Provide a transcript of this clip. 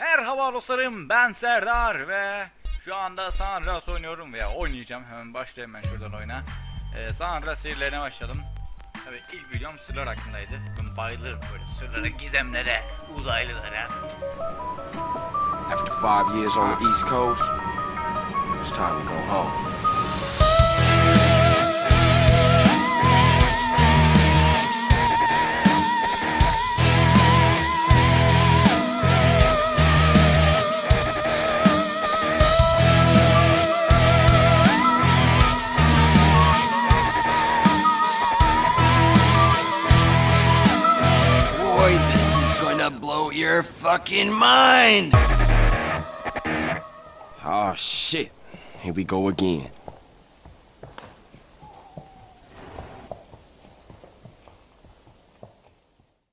Merhaba dostlarım ben Serdar ve şu anda San Andreas oynuyorum veya oynayacağım. Hemen başlayayım ben şuradan oyuna. Ee, San Andreas serilerine başladım. Tabii ilk videom sırlar hakkındaydı. Ben bayılırım böyle sırlara, gizemlere, uzaylılara. After five years on the East Coast, it's time to go home. Blow your fucking mind! Oh shit, here we go again.